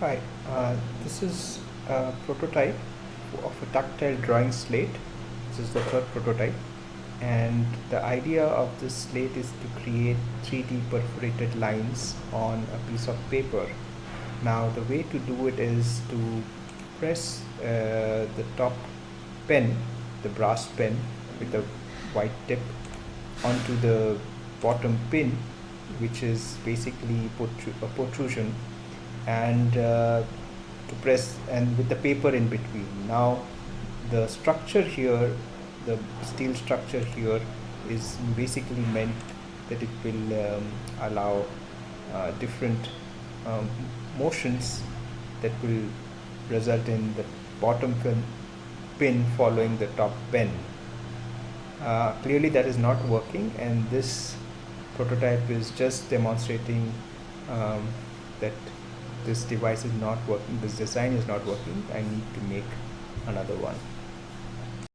Hi, uh, this is a prototype of a tactile drawing slate. This is the third prototype and the idea of this slate is to create 3D perforated lines on a piece of paper. Now the way to do it is to press uh, the top pen, the brass pen with the white tip onto the bottom pin which is basically a protrusion and uh, to press and with the paper in between. Now the structure here the steel structure here is basically meant that it will um, allow uh, different um, motions that will result in the bottom pin, following the top pin Uh, clearly that is not working and this prototype is just demonstrating um, that this device is not working, this design is not working, I need to make another one.